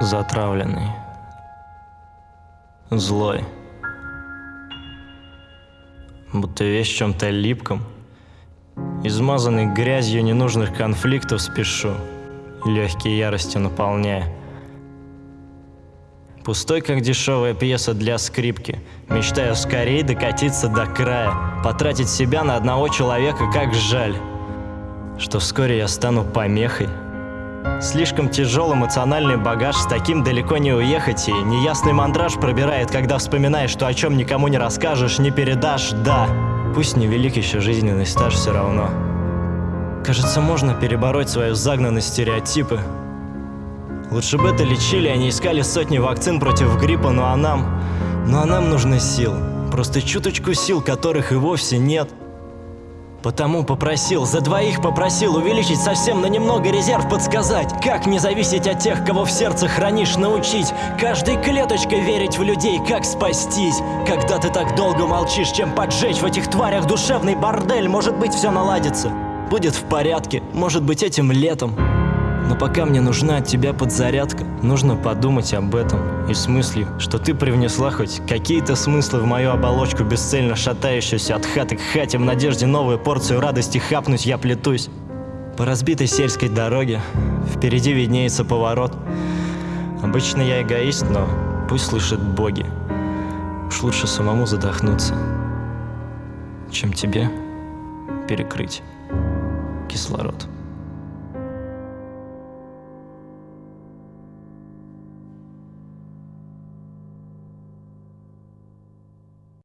затравленный, злой. Будто весь в чем-то липком, измазанный грязью ненужных конфликтов спешу, легкие яростью наполняя. Пустой, как дешевая пьеса для скрипки, мечтаю скорее докатиться до края, потратить себя на одного человека, как жаль, что вскоре я стану помехой, Слишком тяжел эмоциональный багаж, с таким далеко не уехать И неясный мандраж пробирает, когда вспоминаешь, что о чем никому не расскажешь, не передашь, да Пусть невелик еще жизненный стаж все равно. Кажется, можно перебороть свою загнанность стереотипы. Лучше бы это лечили, а не искали сотни вакцин против гриппа, ну а нам... Ну а нам нужны сил Просто чуточку сил, которых и вовсе нет Потому попросил, за двоих попросил увеличить совсем на немного резерв подсказать Как не зависеть от тех, кого в сердце хранишь, научить Каждой клеточкой верить в людей, как спастись. Когда ты так долго молчишь, чем поджечь в этих тварях душевный бордель Может быть все наладится, будет в порядке, может быть этим летом но пока мне нужна от тебя подзарядка, нужно подумать об этом и с мыслью, что ты привнесла хоть какие-то смыслы в мою оболочку, бесцельно шатающуюся от хаты к хате, в надежде новую порцию радости хапнуть я плетусь. По разбитой сельской дороге, впереди виднеется поворот. Обычно я эгоист, но пусть слышат боги. Уж лучше самому задохнуться, чем тебе перекрыть кислород.